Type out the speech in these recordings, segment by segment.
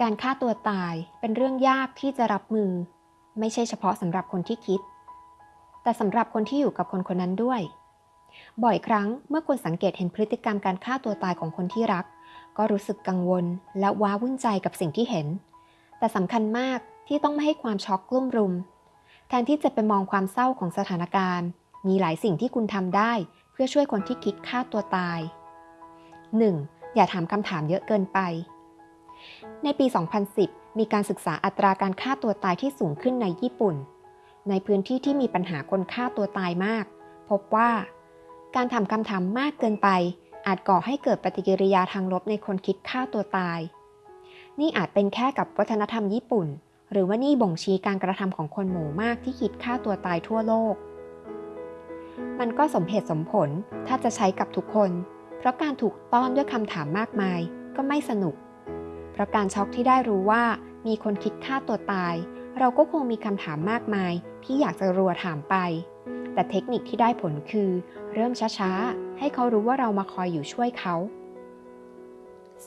การฆ่าตัวตายเป็นเรื่องยากที่จะรับมือ ไม่ใช่เฉพาะสำหรับคนที่คิด แต่สำหรับคนที่อยู่กับคนคนนั้นด้วย บ่อยครั้งเมื่อคนสังเกตเห็นพฤติกรรมการฆ่าตัวตายของคนที่รัก ก็รู้สึกกังวลและว้าวุ่นใจกับสิ่งที่เห็น แต่สำคัญมากที่ต้องไม่ให้ความช็อกกลุ่มรุม แทนที่จะไปมองความเศร้าของสถานการณ์ มีหลายสิ่งที่คุณทำได้ เพื่อช่วยคนที่คิดฆ่าตัวตาย 1. อย่าถามคำถามเยอะเกินไป ในปี 2010 มีการศึกษาอัตราการฆ่าตัวตายที่สูงขึ้นในญี่ปุ่น ในพื้นที่ที่มีปัญหาคนฆ่าตัวตายมาก พบว่า การถามคำถามมากเกินไป อาจก่อให้เกิดปฏิกิริยาทางลบในคนคิดฆ่าตัวตาย นี่อาจเป็นแค่กับวัฒนธรรมญี่ปุ่น หรือว่านี่บ่งชี้การกระทำของคนหมู่มากที่คิดฆ่าตัวตายทั่วโลก มันก็สมเหตุสมผลถ้าจะใช้กับทุกคน เพราะการถูกต้อนด้วยคำถามมากมาย ก็ไม่สนุก เพราะการช็อกที่ได้รู้ว่ามีคนคิดฆ่าตัวตาย เราก็คงมีคำถามมากมายที่อยากจะรัวถามไป แต่เทคนิคที่ได้ผลคือ เริ่มช้าๆ ให้เขารู้ว่าเรามาคอยอยู่ช่วยเขา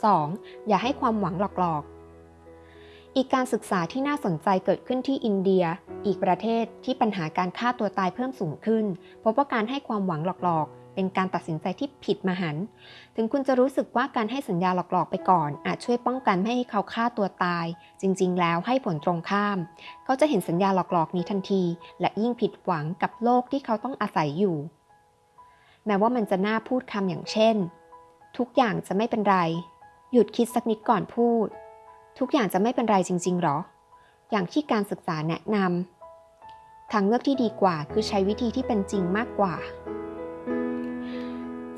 2. อย่าให้ความหวังหลอกๆ อีกการศึกษาที่น่าสนใจเกิดขึ้นที่อินเดีย อีกประเทศที่ปัญหาการฆ่าตัวตายเพิ่มสูงขึ้น พบว่าการให้ความหวังหลอกๆ เป็นการตัดสินใจที่ผิดมหันต์ถึงคุณจะรู้สึกว่าการให้สัญญาหลอกๆไปก่อน อาจช่วยป้องกันไม่ให้เขาฆ่าตัวตาย จริงๆ แล้วให้ผลตรงข้าม เขาจะเห็นสัญญาหลอกๆนี้ทันที และยิ่งผิดหวังกับโลกที่เขาต้องอาศัยอยู่ แม้ว่ามันจะน่าพูดคำอย่างเช่น ทุกอย่างจะไม่เป็นไร หยุดคิดสักนิดก่อนพูด ทุกอย่างจะไม่เป็นไรจริง ๆ หรอ อย่างที่การศึกษาแนะนำทางเลือกที่ดีกว่าคือใช้วิธีที่เป็นจริงมากกว่า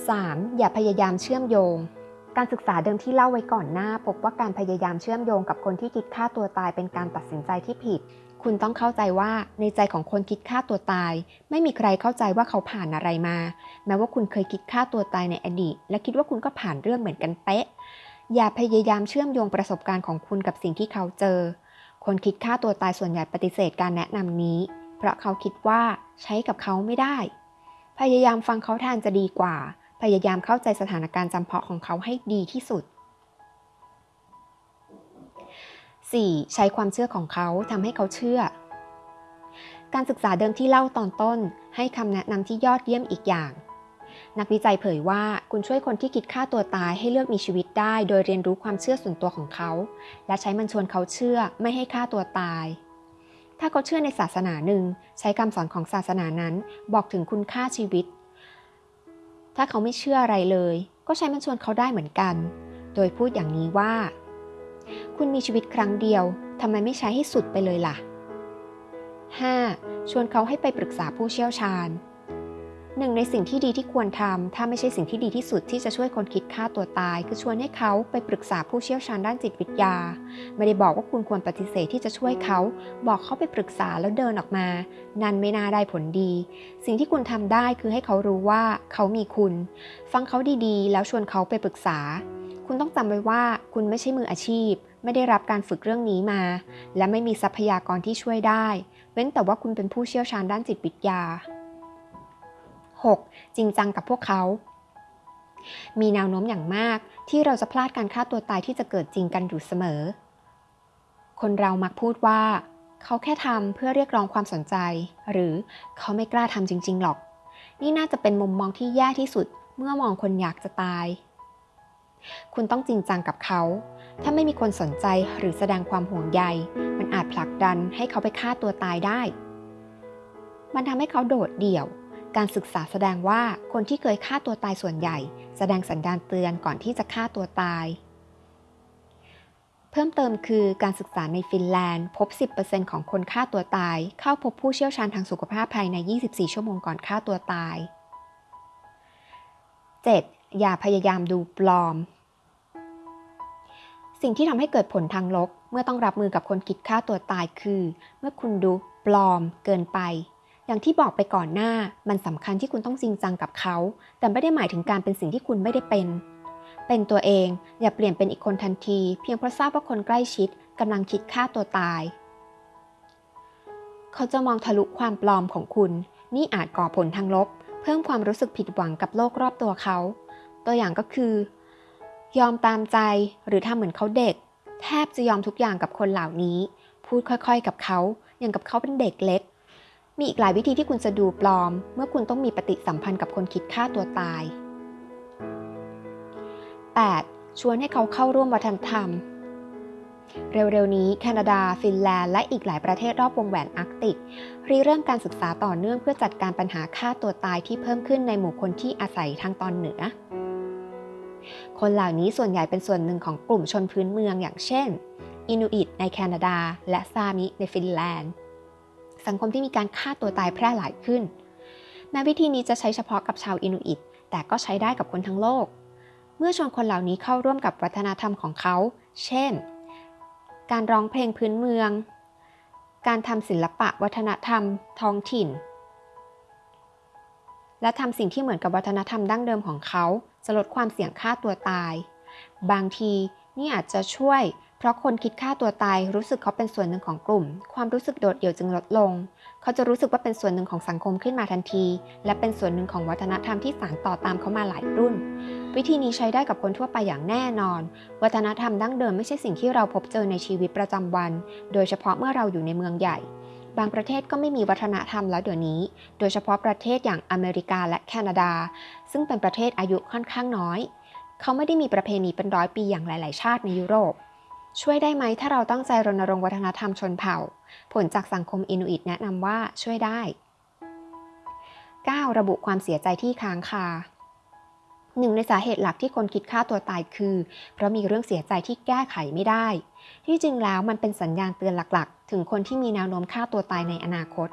3. อย่าพยายามเชื่อมโยง การศึกษาเดิมที่เล่าไว้ก่อนหน้า พบว่าการพยายามเชื่อมโยงกับคนที่คิดฆ่าตัวตายเป็นการตัดสินใจที่ผิด คุณต้องเข้าใจว่าในใจของคนคิดฆ่าตัวตาย ไม่มีใครเข้าใจว่าเขาผ่านอะไรมา แม้ว่าคุณเคยคิดฆ่าตัวตายในอดีต และคิดว่าคุณก็ผ่านเรื่องเหมือนกันเป๊ะ อย่าพยายามเชื่อมโยงประสบการณ์ของคุณกับสิ่งที่เขาเจอ คนคิดฆ่าตัวตายส่วนใหญ่ปฏิเสธการแนะนำนี้ เพราะเขาคิดว่าใช้กับเขาไม่ได้ พยายามฟังเขาแทนจะดีกว่า พยายามเข้าใจสถานการณ์จำเพาะของเขาให้ดีที่สุด 4. ใช้ความเชื่อของเขาทำให้เขาเชื่อ การศึกษาเดิมที่เล่าตอนต้น ให้คำแนะนำที่ยอดเยี่ยมอีกอย่าง นักวิจัยเผยว่าคุณช่วยคนที่คิดฆ่าตัวตายให้เลือกมีชีวิตได้ โดยเรียนรู้ความเชื่อส่วนตัวของเขา และใช้มันชวนเขาเชื่อไม่ให้ฆ่าตัวตาย ถ้าเขาเชื่อในศาสนาหนึ่ง ใช้คำสอนของศาสนานั้น บอกถึงคุณค่าชีวิต ถ้าเขาไม่เชื่ออะไรเลย ก็ใช้มันชวนเขาได้เหมือนกัน โดยพูดอย่างนี้ว่า คุณมีชีวิตครั้งเดียวทำไมไม่ใช้ให้สุดไปเลยล่ะ 5. ชวนเขาให้ไปปรึกษาผู้เชี่ยวชาญ หนึ่งในสิ่งที่ดีที่ควรทำถ้าไม่ใช่สิ่งที่ดีที่สุดที่จะช่วยคนคิดฆ่าตัวตาย คือชวนให้เขาไปปรึกษาผู้เชี่ยวชาญด้านจิตวิทยา ไม่ได้บอกว่าคุณควรปฏิเสธที่จะช่วยเขา บอกเขาไปปรึกษาแล้วเดินออกมา นั่นไม่น่าได้ผลดี สิ่งที่คุณทำได้คือให้เขารู้ว่าเขามีคุณ ฟังเขาดีๆ แล้วชวนเขาไปปรึกษา คุณต้องจำไว้ว่าคุณไม่ใช่มืออาชีพ ไม่ได้รับการฝึกเรื่องนี้มา และไม่มีทรัพยากรที่ช่วยได้ เว้นแต่ว่าคุณเป็นผู้เชี่ยวชาญด้านจิตวิทยา 6. จริงจังกับพวกเขา มีแนวโน้มอย่างมากที่เราจะพลาดการฆ่าตัวตายที่จะเกิดจริงกันอยู่เสมอ คนเรามักพูดว่า เขาแค่ทำเพื่อเรียกร้องความสนใจ หรือเขาไม่กล้าทำจริง ๆ หรอก นี่น่าจะเป็นมุมมองที่แย่ที่สุดเมื่อมองคนอยากจะตาย คุณต้องจริงจังกับเขา ถ้าไม่มีคนสนใจหรือแสดงความห่วงใย มันอาจผลักดันให้เขาไปฆ่าตัวตายได้ มันทำให้เขาโดดเดี่ยว การศึกษาแสดงว่าคนที่เคยฆ่าตัวตายส่วนใหญ่ แสดงสัญญาณเตือนก่อนที่จะฆ่าตัวตาย เพิ่มเติมคือการศึกษาในฟินแลนด์ พบ 10%ของคนฆ่าตัวตาย เข้าพบผู้เชี่ยวชาญทางสุขภาพภายใน 24 ชั่วโมงก่อนฆ่าตัวตาย 7. อย่าพยายามดูปลอม สิ่งที่ทำให้เกิดผลทางลบ เมื่อต้องรับมือกับคนคิดฆ่าตัวตายคือ เมื่อคุณดูปลอมเกินไป อย่างที่บอกไปก่อนหน้ามันสำคัญที่คุณต้องจริงจังกับเขา แต่ไม่ได้หมายถึงการเป็นสิ่งที่คุณไม่ได้เป็น เป็นตัวเองอย่าเปลี่ยนเป็นอีกคนทันที เพียงเพราะทราบว่าคนใกล้ชิดกำลังคิดฆ่าตัวตาย เขาจะมองทะลุความปลอมของคุณ นี่อาจก่อผลทางลบ เพิ่มความรู้สึกผิดหวังกับโลกรอบตัวเขา ตัวอย่างก็คือ ยอมตามใจหรือทำเหมือนเขาเด็ก แทบจะยอมทุกอย่างกับคนเหล่านี้ พูดค่อยๆกับเขาอย่างกับเขาเป็นเด็กเล็ก มีอีกหลายวิธีที่คุณจะดูปลอม เมื่อคุณต้องมีปฏิสัมพันธ์กับคนคิดฆ่าตัวตาย 8. ชวนให้เขาเข้าร่วมวัฒนธรรม เร็วๆ นี้แคนาดา ฟินแลนด์ และอีกหลายประเทศรอบวงแหวนอาร์กติกรีเริ่มการศึกษาต่อเนื่องเพื่อจัดการปัญหาฆ่าตัวตายที่เพิ่มขึ้นในหมู่คนที่อาศัยทางตอนเหนือ คนเหล่านี้ส่วนใหญ่เป็นส่วนหนึ่งของกลุ่มชนพื้นเมืองอย่างเช่น อินูอิตในแคนาดา และซามิในฟินแลนด์ สังคมที่มีการฆ่าตัวตายแพร่หลายขึ้น แม้วิธีนี้จะใช้เฉพาะกับชาวอินูอิต แต่ก็ใช้ได้กับคนทั้งโลก เมื่อชวนคนเหล่านี้เข้าร่วมกับวัฒนธรรมของเขา เช่น การร้องเพลงพื้นเมือง การทำศิลปะวัฒนธรรม ท้องถิ่น และทำสิ่งที่เหมือนกับวัฒนธรรมดั้งเดิมของเขา จะลดความเสี่ยงฆ่าตัวตาย บางทีนี่อาจจะช่วย เพราะคนคิดฆ่าตัวตายรู้สึกเขาเป็นส่วนหนึ่งของกลุ่ม ความรู้สึกโดดเดี่ยวจึงลดลง เขาจะรู้สึกว่าเป็นส่วนหนึ่งของสังคมขึ้นมาทันที และเป็นส่วนหนึ่งของวัฒนธรรมที่สานต่อตามเขามาหลายรุ่น วิธีนี้ใช้ได้กับคนทั่วไปอย่างแน่นอน วัฒนธรรมดั้งเดิมไม่ใช่สิ่งที่เราพบเจอในชีวิตประจำวัน โดยเฉพาะเมื่อเราอยู่ในเมืองใหญ่ บางประเทศก็ไม่มีวัฒนธรรมแล้วเดี๋ยวนี้ โดยเฉพาะประเทศอย่างอเมริกาและแคนาดา ซึ่งเป็นประเทศอายุค่อนข้างน้อย เขาไม่ได้มีประเพณีเป็นร้อยปีอย่างหลาย ๆ ชาติในยุโรป ช่วยได้ไหมถ้าเราตั้งใจรณรงค์วัฒนธรรมชนเผ่า ผลจากสังคมอินูอิตแนะนำว่าช่วยได้ 9. ระบุความเสียใจที่ค้างคาหนึ่งในสาเหตุหลักที่คนคิดฆ่าตัวตายคือ เพราะมีเรื่องเสียใจที่แก้ไขไม่ได้ ที่จริงแล้วมันเป็นสัญญาณเตือนหลักๆ ถึงคนที่มีแนวโน้มฆ่าตัวตายในอนาคต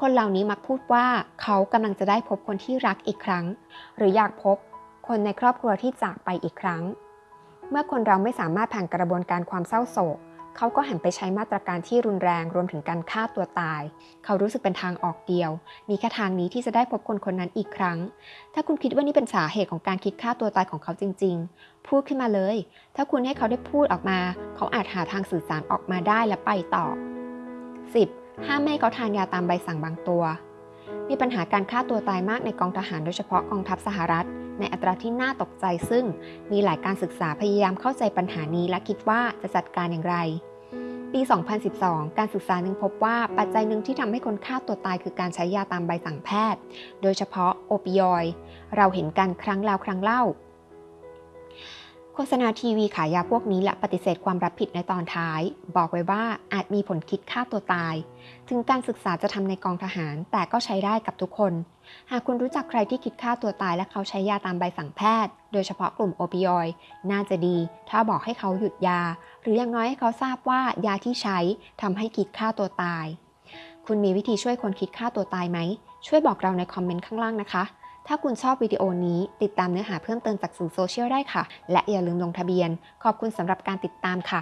คนเหล่านี้มักพูดว่าเขากำลังจะได้พบคนที่รักอีกครั้ง หรืออยากพบคนในครอบครัวที่จากไปอีกครั้ง เมื่อคนเราไม่สามารถผ่านกระบวนการความเศร้าโศก เขาก็หันไปใช้มาตรการที่รุนแรงรวมถึงการฆ่าตัวตาย เขารู้สึกเป็นทางออกเดียว มีแค่ทางนี้ที่จะได้พบคนคนนั้นอีกครั้ง ถ้าคุณคิดว่านี่เป็นสาเหตุของการคิดฆ่าตัวตายของเขาจริง ๆ พูดขึ้นมาเลย ถ้าคุณให้เขาได้พูดออกมา เขาอาจหาทางสื่อสารออกมาได้และไปต่อ 10. ห้ามไม่ให้เขาทานยาตามใบสั่งบางตัว มีปัญหาการฆ่าตัวตายมากในกองทหารโดยเฉพาะกองทัพสหรัฐ ในอัตราที่น่าตกใจซึ่งมีหลายการศึกษาพยายามเข้าใจปัญหานี้และคิดว่าจะจัดการอย่างไร ปี 2012 การศึกษาหนึ่งพบว่าปัจจัยหนึ่งที่ทำให้คนฆ่าตัวตายคือการใช้ยาตามใบสั่งแพทย์ โดยเฉพาะโอปิยอยด์เราเห็นกันครั้งแล้วครั้งเล่า ฆษณาทีวีขายยาพวกนี้และปฏิเสธความรับผิดในตอนท้าย บอกไว้ว่าอาจมีผลคิดฆ่าตัวตาย ถึงการศึกษาจะทำในกองทหาร แต่ก็ใช้ได้กับทุกคน หากคุณรู้จักใครที่คิดฆ่าตัวตายและเขาใช้ยาตามใบสั่งแพทย์ โดยเฉพาะกลุ่มโอปิยอยด์น่าจะดี ถ้าบอกให้เขาหยุดยา หรืออย่างน้อยให้เขาทราบว่ายาที่ใช้ทำให้คิดฆ่าตัวตาย คุณมีวิธีช่วยคนคิดฆ่าตัวตายไหมช่วยบอกเราในคอมเมนต์ข้างล่างนะคะ ถ้าคุณชอบวิดีโอนี้ ติดตามเนื้อหาเพิ่มเติมจากสื่อโซเชียลได้ค่ะ และอย่าลืมลงทะเบียน ขอบคุณสำหรับการติดตามค่ะ